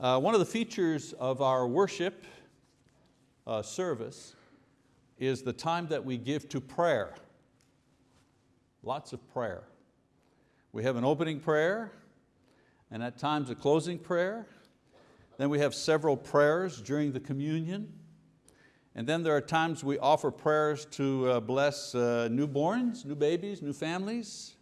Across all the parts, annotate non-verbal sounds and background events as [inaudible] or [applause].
Uh, one of the features of our worship uh, service is the time that we give to prayer. Lots of prayer. We have an opening prayer, and at times a closing prayer. Then we have several prayers during the communion. And then there are times we offer prayers to uh, bless uh, newborns, new babies, new families.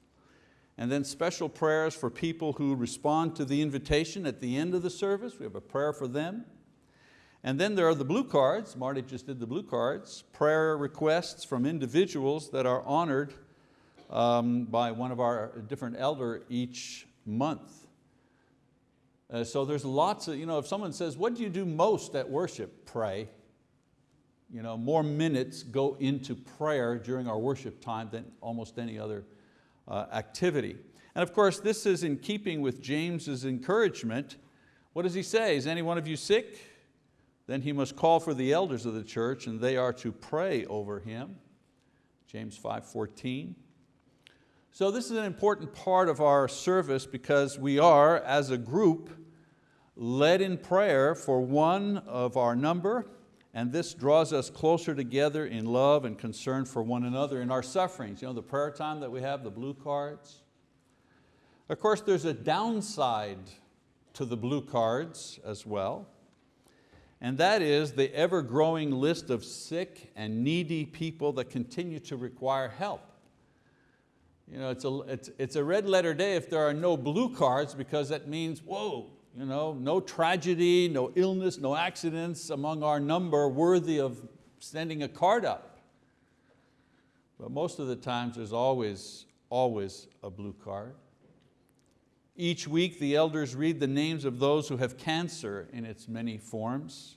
And then special prayers for people who respond to the invitation at the end of the service. We have a prayer for them. And then there are the blue cards, Marty just did the blue cards, prayer requests from individuals that are honored um, by one of our different elder each month. Uh, so there's lots of, you know, if someone says, what do you do most at worship? Pray. You know, more minutes go into prayer during our worship time than almost any other Uh, activity. And of course, this is in keeping with James's encouragement. What does he say? Is any one of you sick? Then he must call for the elders of the church and they are to pray over him. James 5.14. So this is an important part of our service because we are, as a group, led in prayer for one of our number, and this draws us closer together in love and concern for one another in our sufferings. You know, the prayer time that we have, the blue cards. Of course, there's a downside to the blue cards as well and that is the ever-growing list of sick and needy people that continue to require help. You know, it's, a, it's, it's a red letter day if there are no blue cards because that means, whoa, you know, no tragedy, no illness, no accidents among our number worthy of sending a card up. But most of the times there's always, always a blue card. Each week the elders read the names of those who have cancer in its many forms,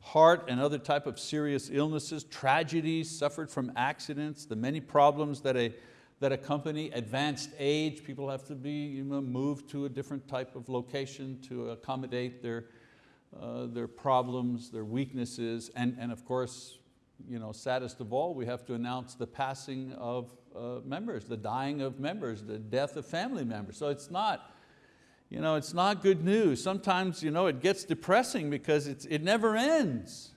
heart and other type of serious illnesses, tragedies suffered from accidents, the many problems that, a, that accompany advanced age. People have to be you know, moved to a different type of location to accommodate their, uh, their problems, their weaknesses, and, and of course, you know, saddest of all, we have to announce the passing of uh, members, the dying of members, the death of family members. So it's not, you know, it's not good news. Sometimes you know, it gets depressing because it's, it never ends.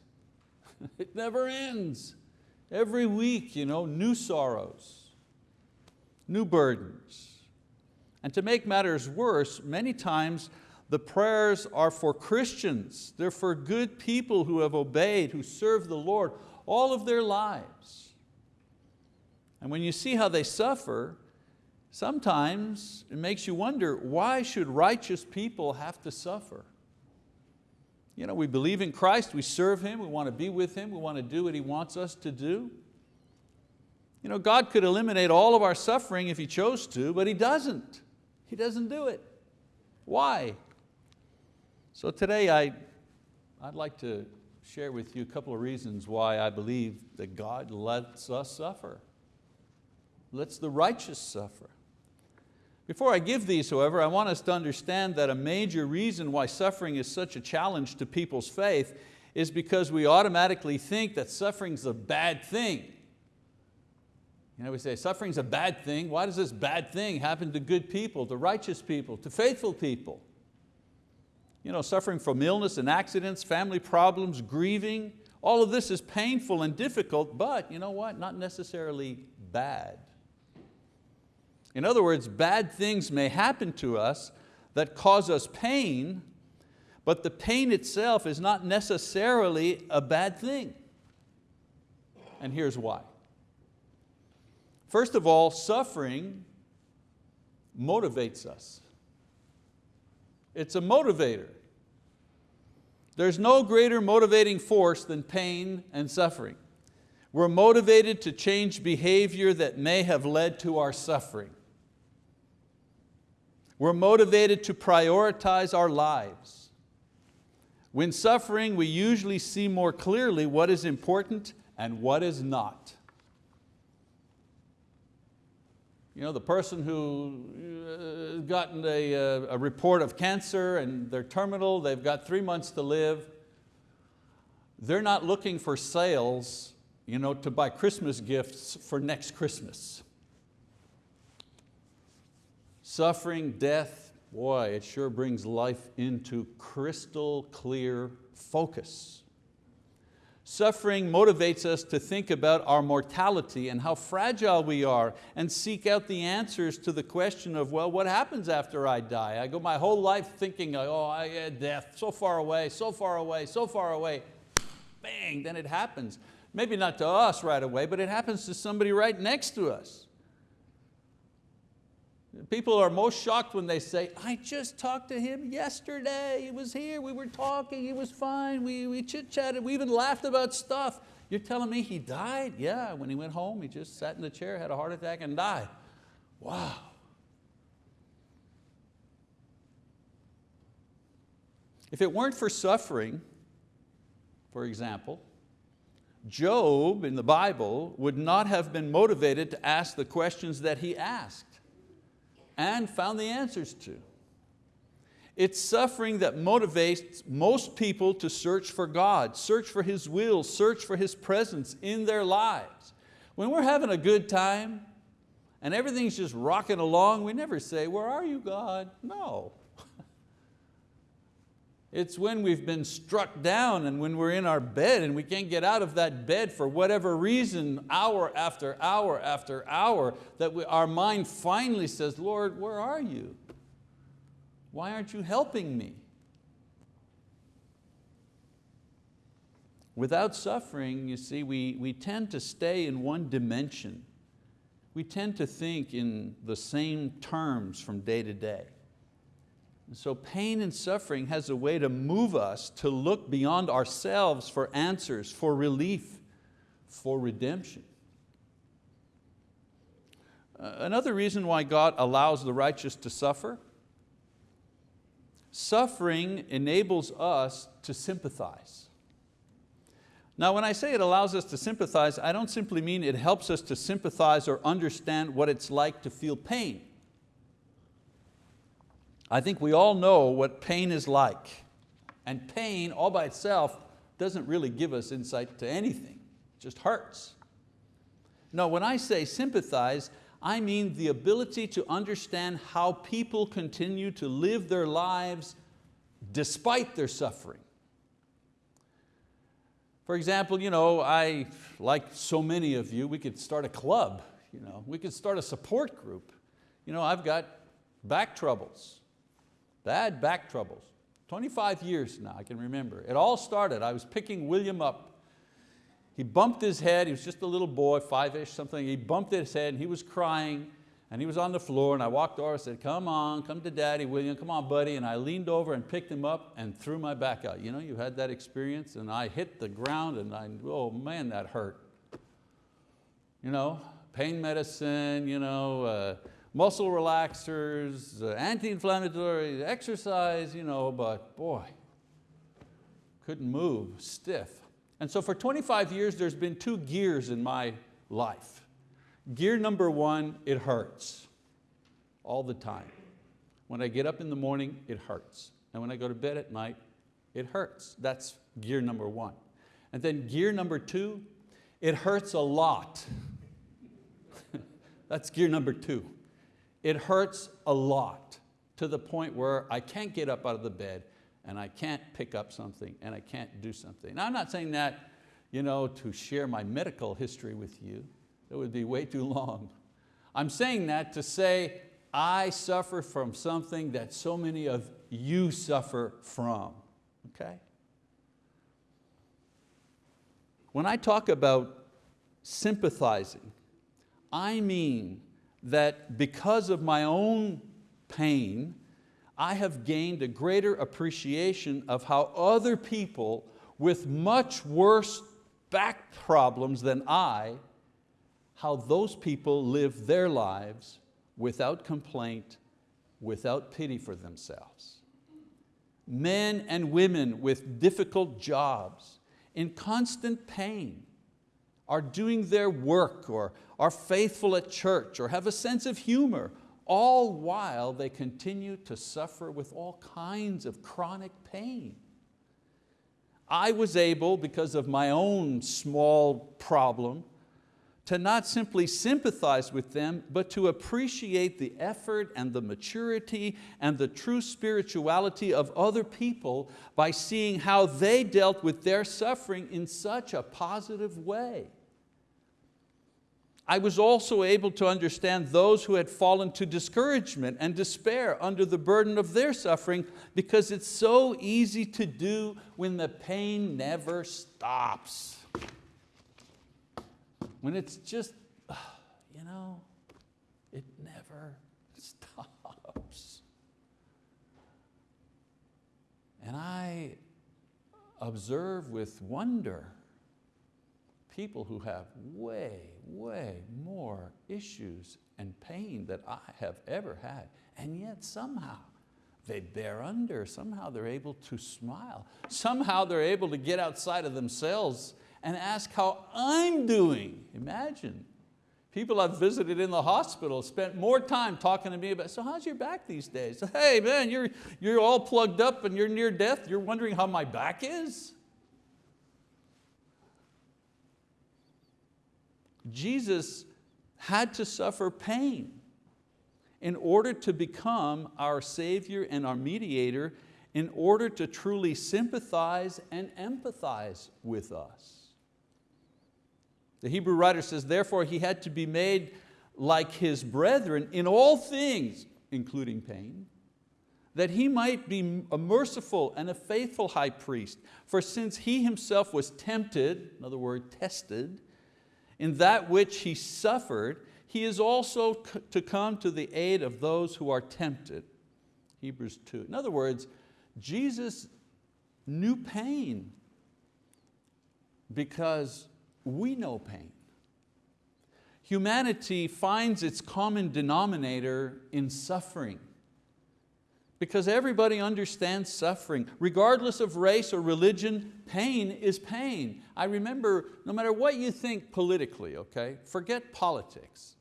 [laughs] it never ends. Every week, you know, new sorrows, new burdens. And to make matters worse, many times the prayers are for Christians. They're for good people who have obeyed, who serve the Lord all of their lives. And when you see how they suffer, sometimes it makes you wonder, why should righteous people have to suffer? You know, we believe in Christ, we serve Him, we want to be with Him, we want to do what He wants us to do. You know, God could eliminate all of our suffering if He chose to, but He doesn't. He doesn't do it. Why? So today I, I'd like to share with you a couple of reasons why I believe that God lets us suffer lets the righteous suffer. Before I give these, however, I want us to understand that a major reason why suffering is such a challenge to people's faith is because we automatically think that suffering's a bad thing. You know, we say suffering's a bad thing. Why does this bad thing happen to good people, to righteous people, to faithful people? You know, suffering from illness and accidents, family problems, grieving, all of this is painful and difficult, but you know what? Not necessarily bad. In other words, bad things may happen to us that cause us pain, but the pain itself is not necessarily a bad thing. And here's why. First of all, suffering motivates us. It's a motivator. There's no greater motivating force than pain and suffering. We're motivated to change behavior that may have led to our suffering. We're motivated to prioritize our lives. When suffering, we usually see more clearly what is important and what is not. You know, the person who uh, gotten a, uh, a report of cancer and they're terminal, they've got three months to live, they're not looking for sales you know, to buy Christmas gifts for next Christmas suffering, death, boy, it sure brings life into crystal clear focus. Suffering motivates us to think about our mortality and how fragile we are and seek out the answers to the question of, well, what happens after I die? I go my whole life thinking, oh, I get death, so far away, so far away, so far away. Bang, then it happens. Maybe not to us right away, but it happens to somebody right next to us. People are most shocked when they say, I just talked to him yesterday, he was here, we were talking, he was fine, we, we chit-chatted, we even laughed about stuff. You're telling me he died? Yeah, when he went home, he just sat in the chair, had a heart attack and died. Wow. If it weren't for suffering, for example, Job in the Bible would not have been motivated to ask the questions that he asked and found the answers to. It's suffering that motivates most people to search for God, search for His will, search for His presence in their lives. When we're having a good time and everything's just rocking along, we never say, where are you God? No. It's when we've been struck down and when we're in our bed and we can't get out of that bed for whatever reason, hour after hour after hour, that we, our mind finally says, Lord, where are you? Why aren't you helping me? Without suffering, you see, we, we tend to stay in one dimension. We tend to think in the same terms from day to day. So pain and suffering has a way to move us to look beyond ourselves for answers, for relief, for redemption. Uh, another reason why God allows the righteous to suffer, suffering enables us to sympathize. Now when I say it allows us to sympathize, I don't simply mean it helps us to sympathize or understand what it's like to feel pain. I think we all know what pain is like. And pain all by itself doesn't really give us insight to anything, it just hurts. No, when I say sympathize, I mean the ability to understand how people continue to live their lives despite their suffering. For example, you know, I, like so many of you, we could start a club, you know, we could start a support group. You know, I've got back troubles. Bad back troubles. 25 years now, I can remember. It all started, I was picking William up. He bumped his head, he was just a little boy, five-ish something. He bumped his head and he was crying and he was on the floor and I walked over and said, come on, come to daddy, William, come on buddy. And I leaned over and picked him up and threw my back out. You know, you had that experience and I hit the ground and I, oh man, that hurt. You know, pain medicine, you know, uh, muscle relaxers, uh, anti-inflammatory, exercise, you know, but boy, couldn't move, stiff. And so for 25 years, there's been two gears in my life. Gear number one, it hurts all the time. When I get up in the morning, it hurts. And when I go to bed at night, it hurts. That's gear number one. And then gear number two, it hurts a lot. [laughs] That's gear number two. It hurts a lot to the point where I can't get up out of the bed and I can't pick up something and I can't do something. Now I'm not saying that you know, to share my medical history with you. It would be way too long. I'm saying that to say I suffer from something that so many of you suffer from, okay? When I talk about sympathizing, I mean that because of my own pain, I have gained a greater appreciation of how other people with much worse back problems than I, how those people live their lives without complaint, without pity for themselves. Men and women with difficult jobs, in constant pain, are doing their work or are faithful at church or have a sense of humor, all while they continue to suffer with all kinds of chronic pain. I was able, because of my own small problem, to not simply sympathize with them, but to appreciate the effort and the maturity and the true spirituality of other people by seeing how they dealt with their suffering in such a positive way. I was also able to understand those who had fallen to discouragement and despair under the burden of their suffering because it's so easy to do when the pain never stops when it's just, uh, you know, it never stops. And I observe with wonder people who have way, way more issues and pain that I have ever had, and yet somehow they bear under, somehow they're able to smile, somehow they're able to get outside of themselves and ask how I'm doing. Imagine. People I've visited in the hospital spent more time talking to me about, so how's your back these days? Hey man, you're, you're all plugged up and you're near death, you're wondering how my back is? Jesus had to suffer pain in order to become our Savior and our mediator in order to truly sympathize and empathize with us. The Hebrew writer says, therefore he had to be made like his brethren in all things, including pain, that he might be a merciful and a faithful high priest. For since he himself was tempted, in other words, tested, in that which he suffered, he is also to come to the aid of those who are tempted. Hebrews 2. In other words, Jesus knew pain because we know pain. Humanity finds its common denominator in suffering because everybody understands suffering. Regardless of race or religion, pain is pain. I remember, no matter what you think politically, okay, forget politics.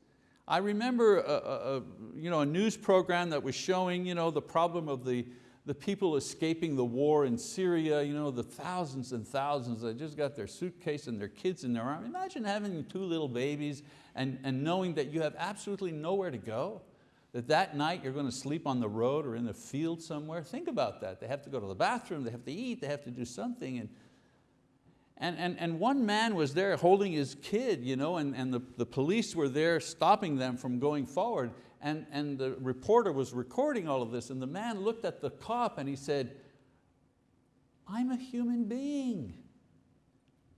I remember a, a, you know, a news program that was showing you know, the problem of the, the people escaping the war in Syria, you know, the thousands and thousands that just got their suitcase and their kids in their arm. Imagine having two little babies and, and knowing that you have absolutely nowhere to go, that that night you're going to sleep on the road or in the field somewhere. Think about that. They have to go to the bathroom, they have to eat, they have to do something. And, and, and, and one man was there holding his kid, you know, and, and the, the police were there stopping them from going forward and, and the reporter was recording all of this and the man looked at the cop and he said, I'm a human being.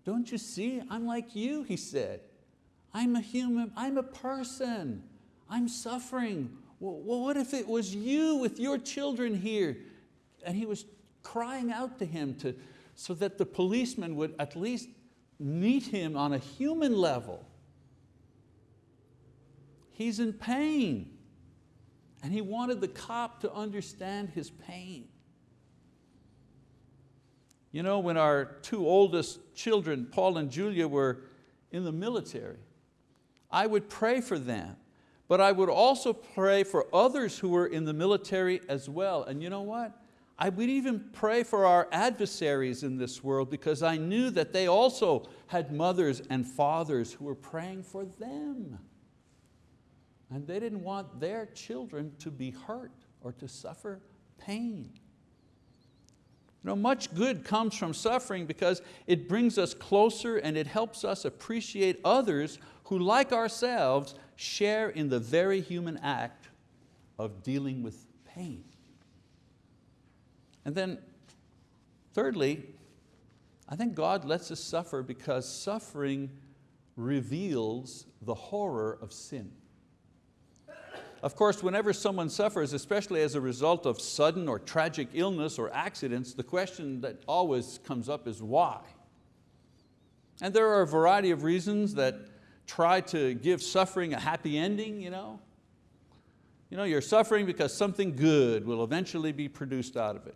Don't you see? I'm like you, he said. I'm a human, I'm a person. I'm suffering. Well, what if it was you with your children here? And he was crying out to him to, so that the policeman would at least meet him on a human level. He's in pain. And he wanted the cop to understand his pain. You know, when our two oldest children, Paul and Julia, were in the military, I would pray for them, but I would also pray for others who were in the military as well. And you know what? I would even pray for our adversaries in this world because I knew that they also had mothers and fathers who were praying for them. And they didn't want their children to be hurt or to suffer pain. You know, much good comes from suffering because it brings us closer and it helps us appreciate others who, like ourselves, share in the very human act of dealing with pain. And then, thirdly, I think God lets us suffer because suffering reveals the horror of sin. Of course, whenever someone suffers, especially as a result of sudden or tragic illness or accidents, the question that always comes up is why? And there are a variety of reasons that try to give suffering a happy ending. You know? You know, you're suffering because something good will eventually be produced out of it.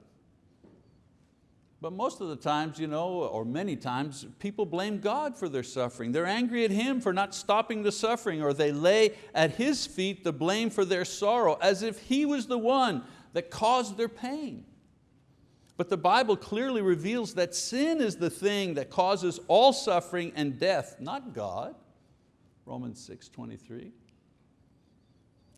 But most of the times, you know, or many times, people blame God for their suffering. They're angry at Him for not stopping the suffering, or they lay at His feet the blame for their sorrow, as if He was the one that caused their pain. But the Bible clearly reveals that sin is the thing that causes all suffering and death, not God. Romans 6, 23.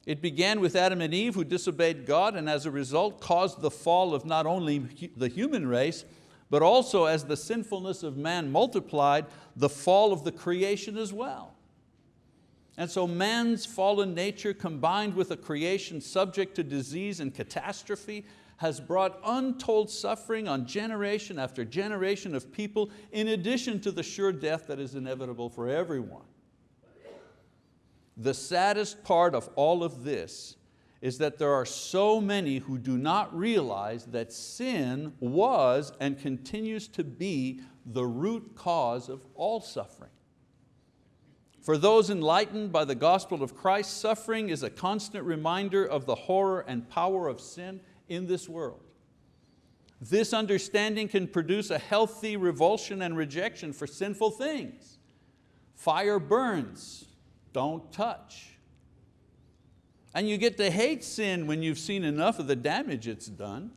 It began with Adam and Eve who disobeyed God and as a result caused the fall of not only the human race, but also as the sinfulness of man multiplied, the fall of the creation as well. And so man's fallen nature combined with a creation subject to disease and catastrophe has brought untold suffering on generation after generation of people in addition to the sure death that is inevitable for everyone. The saddest part of all of this is that there are so many who do not realize that sin was and continues to be the root cause of all suffering. For those enlightened by the gospel of Christ, suffering is a constant reminder of the horror and power of sin in this world. This understanding can produce a healthy revulsion and rejection for sinful things. Fire burns, don't touch. And you get to hate sin when you've seen enough of the damage it's done.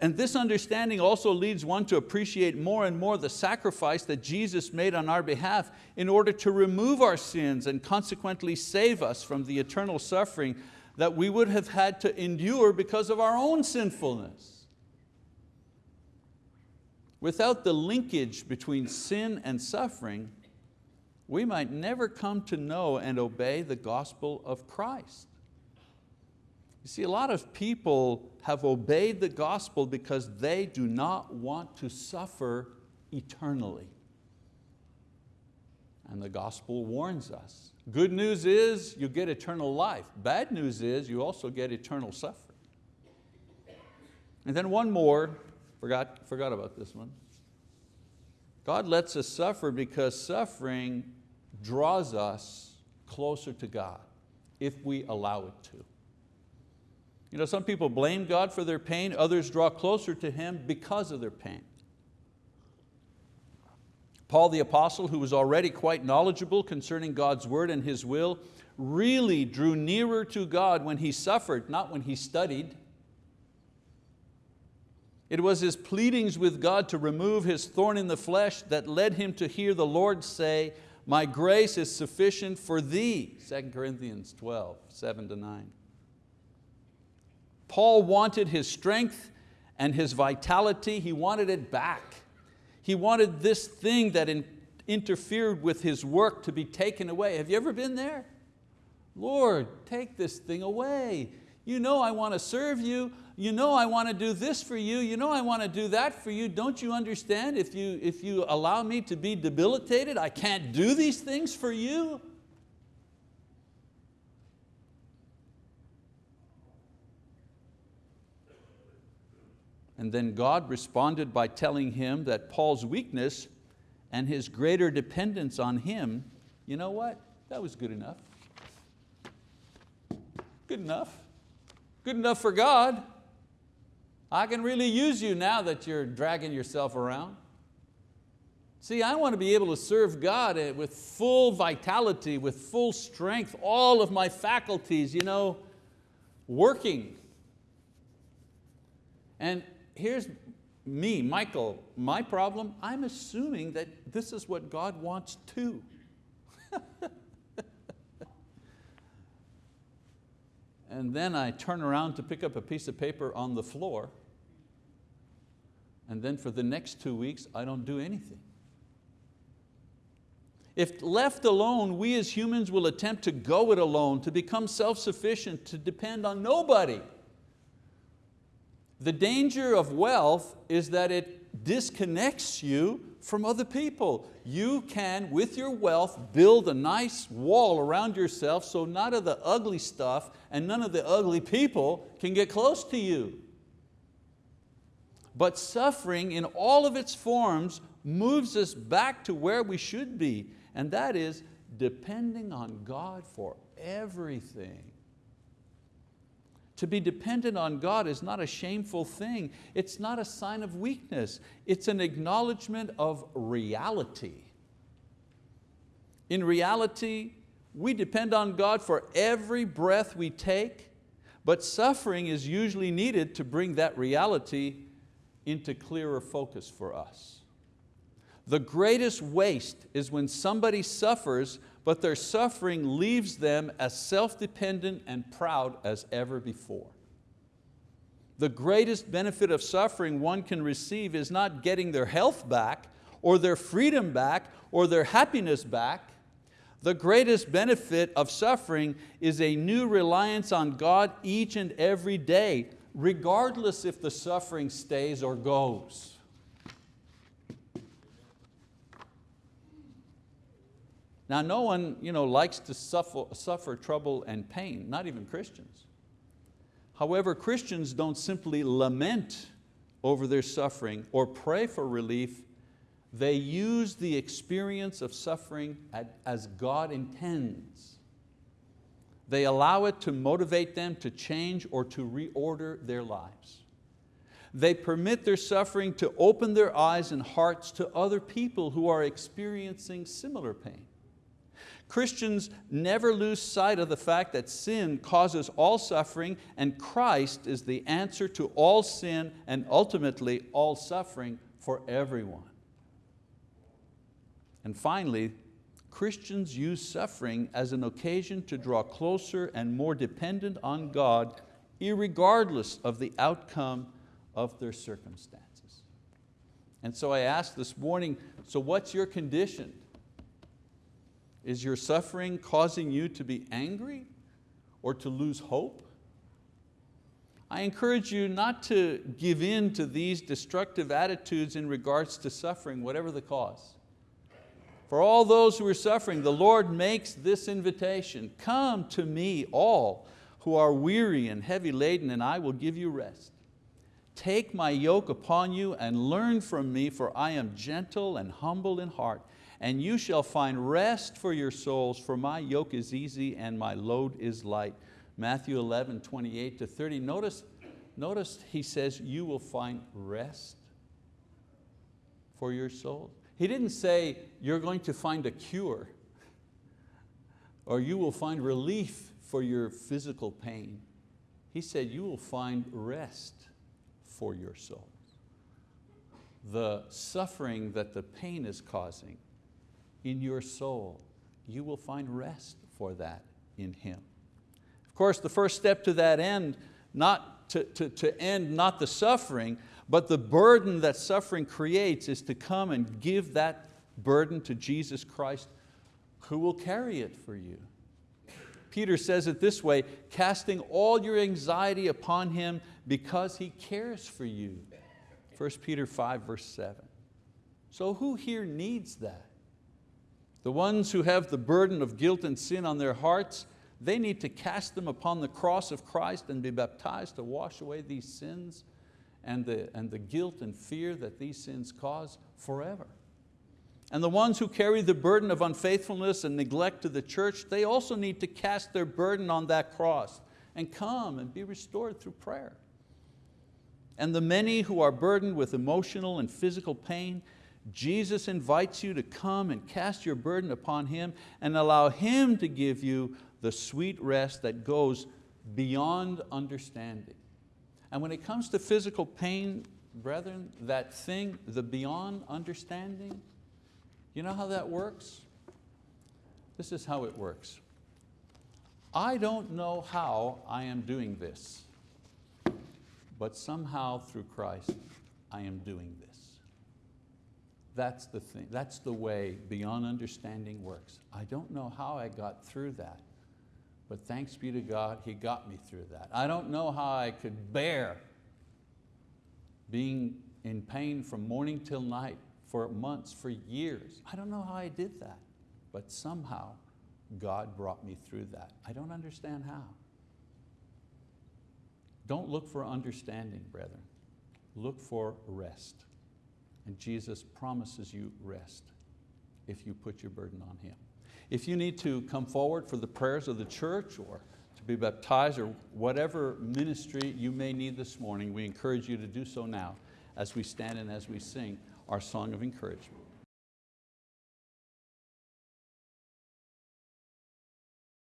And this understanding also leads one to appreciate more and more the sacrifice that Jesus made on our behalf in order to remove our sins and consequently save us from the eternal suffering that we would have had to endure because of our own sinfulness. Without the linkage between sin and suffering, we might never come to know and obey the gospel of Christ. You see, a lot of people have obeyed the gospel because they do not want to suffer eternally. And the gospel warns us. Good news is you get eternal life. Bad news is you also get eternal suffering. And then one more, forgot, forgot about this one. God lets us suffer because suffering draws us closer to God if we allow it to. You know, some people blame God for their pain, others draw closer to Him because of their pain. Paul the apostle, who was already quite knowledgeable concerning God's word and His will, really drew nearer to God when he suffered, not when he studied. It was his pleadings with God to remove his thorn in the flesh that led him to hear the Lord say, my grace is sufficient for thee, 2 Corinthians 12, 7 to 9. Paul wanted his strength and his vitality, he wanted it back. He wanted this thing that in, interfered with his work to be taken away. Have you ever been there? Lord, take this thing away. You know I want to serve you. You know I want to do this for you. You know I want to do that for you. Don't you understand? If you, if you allow me to be debilitated, I can't do these things for you. And then God responded by telling him that Paul's weakness and his greater dependence on him, you know what? That was good enough. Good enough. Good enough for God. I can really use you now that you're dragging yourself around. See, I want to be able to serve God eh, with full vitality, with full strength, all of my faculties, you know, working. And here's me, Michael, my problem, I'm assuming that this is what God wants too. And then I turn around to pick up a piece of paper on the floor and then for the next two weeks I don't do anything. If left alone, we as humans will attempt to go it alone, to become self-sufficient, to depend on nobody. The danger of wealth is that it disconnects you from other people. You can, with your wealth, build a nice wall around yourself so none of the ugly stuff and none of the ugly people can get close to you. But suffering in all of its forms moves us back to where we should be, and that is depending on God for everything. To be dependent on God is not a shameful thing. It's not a sign of weakness. It's an acknowledgement of reality. In reality, we depend on God for every breath we take, but suffering is usually needed to bring that reality into clearer focus for us. The greatest waste is when somebody suffers, but their suffering leaves them as self-dependent and proud as ever before. The greatest benefit of suffering one can receive is not getting their health back, or their freedom back, or their happiness back. The greatest benefit of suffering is a new reliance on God each and every day, regardless if the suffering stays or goes. Now no one you know, likes to suffer, suffer trouble and pain, not even Christians. However, Christians don't simply lament over their suffering or pray for relief, they use the experience of suffering as God intends. They allow it to motivate them to change or to reorder their lives. They permit their suffering to open their eyes and hearts to other people who are experiencing similar pain. Christians never lose sight of the fact that sin causes all suffering and Christ is the answer to all sin and ultimately all suffering for everyone. And finally, Christians use suffering as an occasion to draw closer and more dependent on God irregardless of the outcome of their circumstances. And so I asked this morning, so what's your condition? Is your suffering causing you to be angry or to lose hope? I encourage you not to give in to these destructive attitudes in regards to suffering, whatever the cause. For all those who are suffering, the Lord makes this invitation, come to me all who are weary and heavy laden and I will give you rest. Take my yoke upon you and learn from me for I am gentle and humble in heart and you shall find rest for your souls, for my yoke is easy and my load is light. Matthew 11, 28 to 30. Notice, notice he says, you will find rest for your soul. He didn't say you're going to find a cure or you will find relief for your physical pain. He said you will find rest for your soul. The suffering that the pain is causing in your soul, you will find rest for that in Him. Of course, the first step to that end, not to, to, to end not the suffering, but the burden that suffering creates is to come and give that burden to Jesus Christ who will carry it for you. Peter says it this way, casting all your anxiety upon Him because He cares for you. 1 Peter 5 verse 7. So who here needs that? The ones who have the burden of guilt and sin on their hearts, they need to cast them upon the cross of Christ and be baptized to wash away these sins and the, and the guilt and fear that these sins cause forever. And the ones who carry the burden of unfaithfulness and neglect to the church, they also need to cast their burden on that cross and come and be restored through prayer. And the many who are burdened with emotional and physical pain, Jesus invites you to come and cast your burden upon Him and allow Him to give you the sweet rest that goes beyond understanding. And when it comes to physical pain, brethren, that thing, the beyond understanding, you know how that works? This is how it works. I don't know how I am doing this, but somehow through Christ I am doing this. That's the thing, that's the way beyond understanding works. I don't know how I got through that, but thanks be to God, He got me through that. I don't know how I could bear being in pain from morning till night for months, for years. I don't know how I did that, but somehow God brought me through that. I don't understand how. Don't look for understanding, brethren. Look for rest. And Jesus promises you rest if you put your burden on Him. If you need to come forward for the prayers of the church or to be baptized or whatever ministry you may need this morning, we encourage you to do so now as we stand and as we sing our song of encouragement.